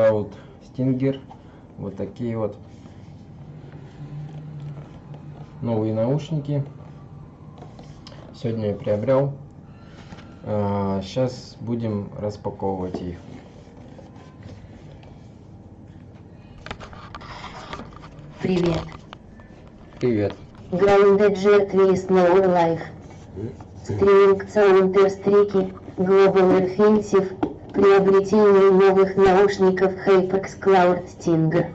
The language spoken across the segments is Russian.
Cloud Stinger. Вот такие вот новые наушники. Сегодня я приобрел. Сейчас а, будем распаковывать их. Привет. Привет. Grounded Jet is no life. Стриминг Counter-Strike, Global Offensive, приобретение новых наушников HyperX Cloud Stinger.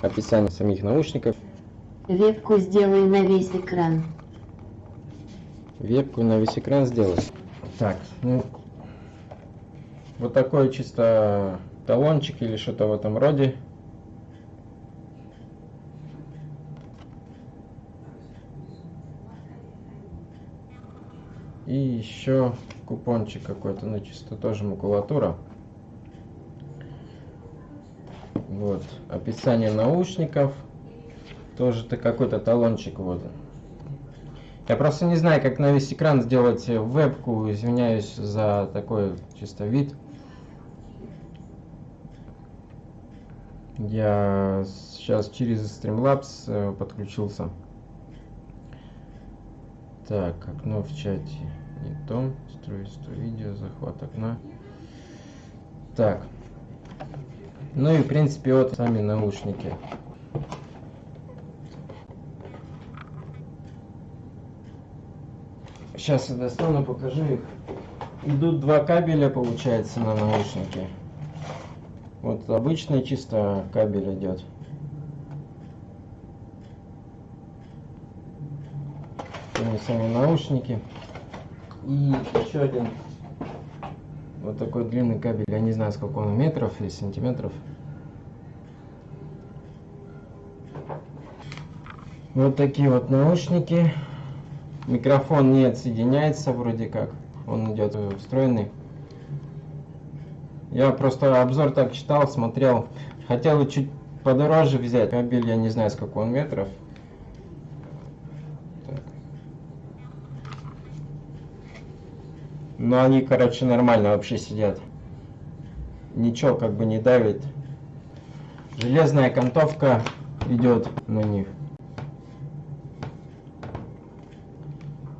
Описание самих наушников. Вебку сделай на весь экран. Вебку на весь экран сделать. Так, ну, вот такой чисто талончик или что-то в этом роде. Еще купончик какой-то, ну чисто тоже макулатура. Вот, описание наушников. Тоже-то какой-то талончик вот. Я просто не знаю, как на весь экран сделать вебку. Извиняюсь за такой чисто вид. Я сейчас через Streamlabs э, подключился. Так, окно в чате не то. Строительство видео, захват окна. Так. Ну и в принципе вот сами наушники. Сейчас я достану, покажу их. Идут два кабеля, получается, на наушники. Вот обычный чисто кабель идет. сами наушники. И еще один вот такой длинный кабель. Я не знаю, сколько он метров или сантиметров. Вот такие вот наушники. Микрофон не отсоединяется вроде как. Он идет встроенный. Я просто обзор так читал, смотрел. Хотел чуть подороже взять. Кабель я не знаю, сколько он метров. Так. Но они, короче, нормально вообще сидят. Ничего как бы не давит. Железная окантовка идет на них.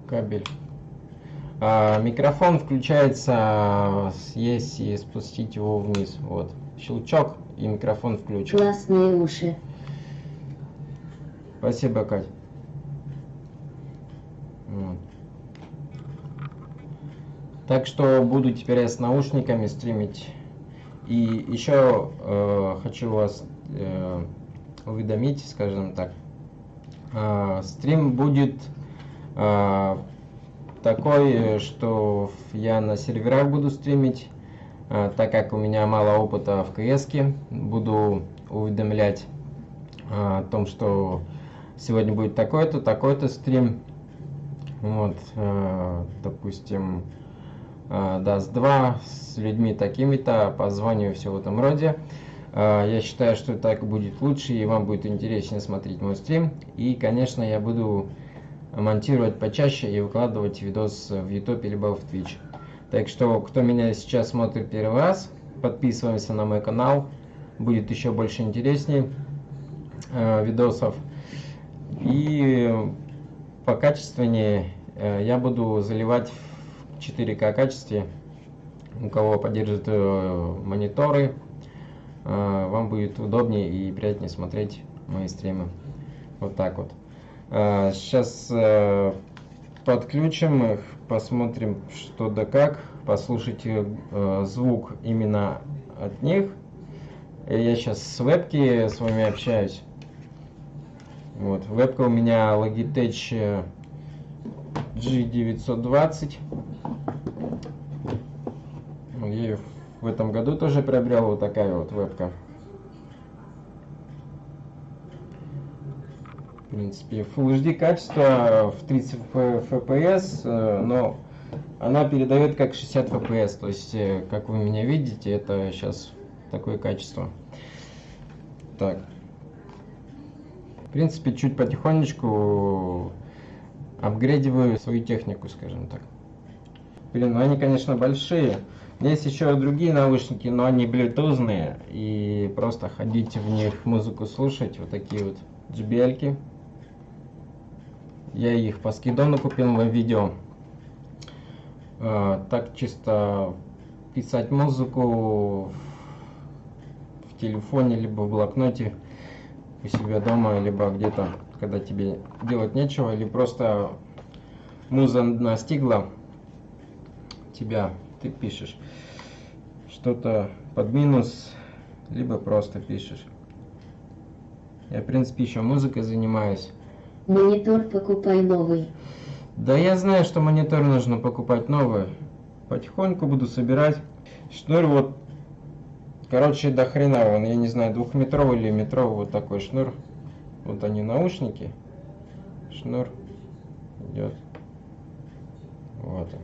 Кабель. А, микрофон включается, если спустить его вниз. Вот. Щелчок и микрофон включен. Классные уши. Спасибо, Кать. Так что буду теперь я с наушниками стримить. И еще э, хочу вас э, уведомить, скажем так. Э, стрим будет э, такой, э, что я на серверах буду стримить, э, так как у меня мало опыта в КС, буду уведомлять э, о том, что сегодня будет такой-то, такой-то стрим. Вот, допустим, даст 2 с людьми такими-то, позвоню все в этом роде. Я считаю, что так будет лучше и вам будет интереснее смотреть мой стрим. И, конечно, я буду монтировать почаще и выкладывать видос в YouTube либо в Twitch. Так что, кто меня сейчас смотрит первый раз, подписываемся на мой канал, будет еще больше интересней э, видосов. И по качественнее э, я буду заливать 4К качестве. У кого поддержит э, мониторы, э, вам будет удобнее и приятнее смотреть мои стримы. Вот так вот. Сейчас э, подключим их, посмотрим что да как, послушайте звук именно от них. Я сейчас с вебки с вами общаюсь. Вот, вебка у меня Logitech G920. Ее в этом году тоже приобрел вот такая вот вебка. в принципе. Full HD качество в 30 FPS, э, но она передает как 60 FPS. То есть, э, как вы меня видите, это сейчас такое качество. Так. В принципе, чуть потихонечку апгрейдиваю свою технику, скажем так. Блин, ну они, конечно, большие. Есть еще другие наушники, но они блютузные. И просто ходить в них музыку слушать. Вот такие вот JBL. -ки. Я их по скидону купил в видео. А, так чисто писать музыку в телефоне, либо в блокноте у себя дома, либо где-то, когда тебе делать нечего, или просто муза настигла тебя, ты пишешь что-то под минус, либо просто пишешь. Я, в принципе, еще музыкой занимаюсь. Монитор покупай новый. Да я знаю, что монитор нужно покупать новый. Потихоньку буду собирать. Шнур вот, короче, до хрена, он, я не знаю, двухметровый или метровый вот такой шнур. Вот они наушники. Шнур идет. Вот он.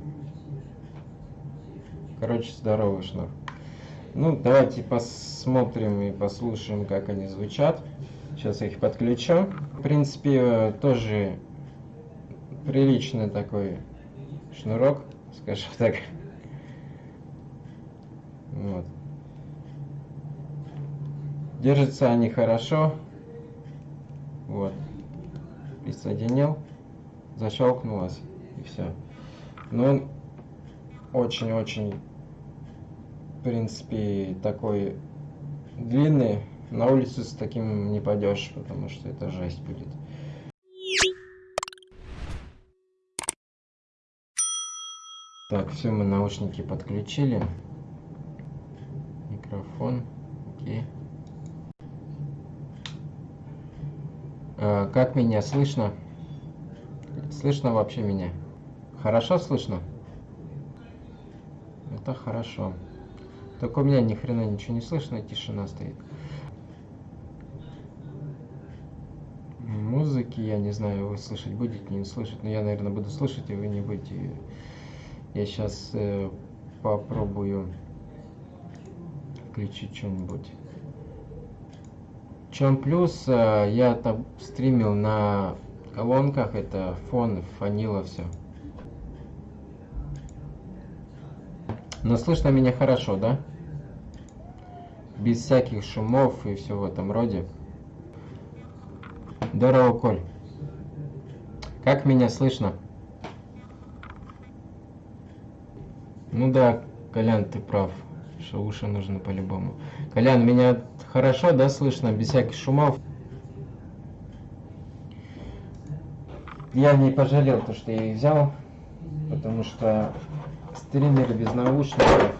Короче, здоровый шнур. Ну, давайте посмотрим и послушаем, как они звучат. Сейчас я их подключу. В принципе, тоже приличный такой шнурок, скажем так. Вот. Держатся они хорошо. Вот. Присоединил, защелкнулось и все. Но он очень-очень, принципе, такой длинный. На улицу с таким не пойдешь, потому что это жесть будет. Так, все, мы наушники подключили. Микрофон. Окей. А, как меня слышно? Слышно вообще меня? Хорошо слышно? Это хорошо. Только у меня ни хрена ничего не слышно, тишина стоит. Музыки, я не знаю, вы слышать будете, не слышать, но я, наверное, буду слышать, и вы не будете. Я сейчас э, попробую включить что-нибудь. чем плюс, э, я там стримил на колонках, это фон, фанила все. Но слышно меня хорошо, да? Без всяких шумов и все в этом роде. Здорово, Коль. Как меня слышно? Ну да, Колян, ты прав. Что уши нужны по-любому. Колян, меня хорошо, да, слышно, без всяких шумов? Я не пожалел то, что я их взял, потому что стример без наушников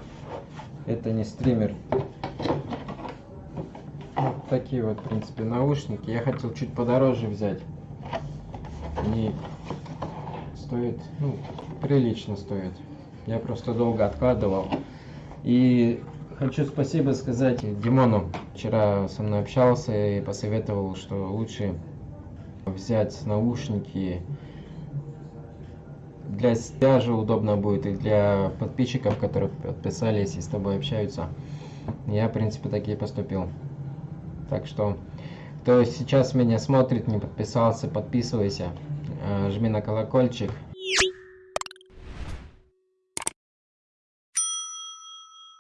это не стример. Такие вот, в принципе, наушники. Я хотел чуть подороже взять. Они стоят, ну, прилично стоят. Я просто долго откладывал. И хочу спасибо сказать Димону. Вчера со мной общался и посоветовал, что лучше взять наушники для себя же удобно будет и для подписчиков, которые подписались и с тобой общаются. Я, в принципе, так и поступил. Так что, кто сейчас меня смотрит, не подписался, подписывайся, э, жми на колокольчик.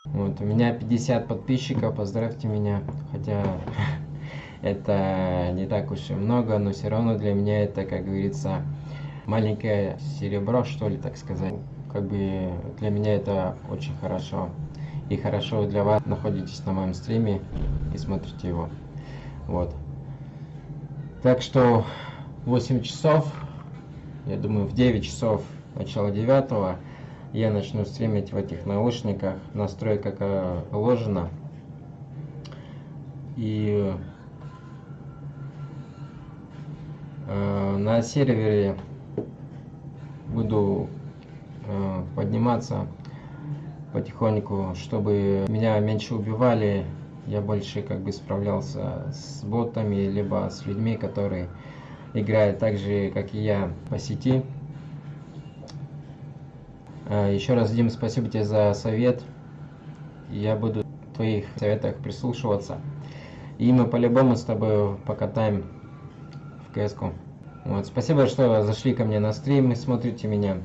Вот, у меня 50 подписчиков, поздравьте меня, хотя это не так уж и много, но все равно для меня это, как говорится, маленькое серебро, что ли, так сказать. Как бы для меня это очень хорошо. И хорошо для вас находитесь на моем стриме и смотрите его. Вот. Так что 8 часов, я думаю, в 9 часов, начало 9 я начну стримить в этих наушниках, настройка как положено. И э, на сервере буду э, подниматься потихоньку, чтобы меня меньше убивали, я больше как бы справлялся с ботами, либо с людьми, которые играют так же, как и я, по сети. Э, еще раз, Дим, спасибо тебе за совет. Я буду в твоих советах прислушиваться. И мы по-любому с тобой покатаем в кс -ку. Вот, спасибо, что зашли ко мне на стрим и смотрите меня.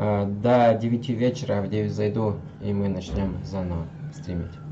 Э, до 9 вечера, в 9 зайду, и мы начнем заново стримить.